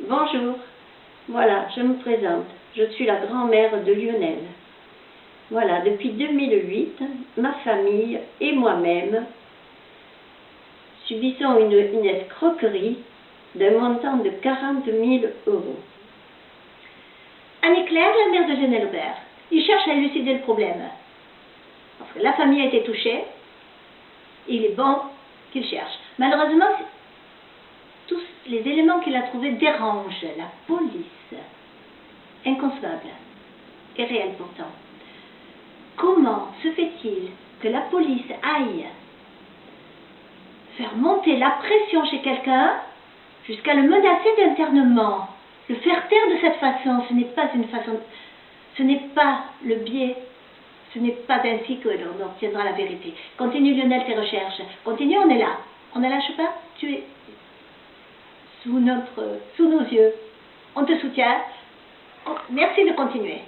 Bonjour, voilà, je me présente. Je suis la grand-mère de Lionel. Voilà, depuis 2008, ma famille et moi-même subissons une, escroquerie d'un montant de 40 000 euros. Anne-Claire, la mère de Lionel Aubert, il cherche à élucider le problème. La famille a été touchée, il est bon qu'il cherche. Malheureusement, les éléments qu'il a trouvés dérangent la police. Inconcevable. Et réel pourtant. Comment se fait-il que la police aille faire monter la pression chez quelqu'un jusqu'à le menacer d'internement? Le faire taire de cette façon, ce n'est pas une façon... Ce n'est pas le biais ce n'est pas ainsi que l'on obtiendra la vérité. Continue Lionel tes recherches. Continue, on est là. On ne lâche pas. Tu es sous, notre, sous nos yeux. On te soutient. Merci de continuer.